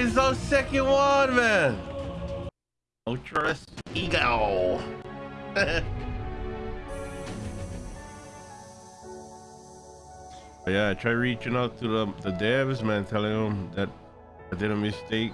is our second one, man. Ultras ego. Yeah, I tried reaching out to the, the devs, man, telling them that I did a mistake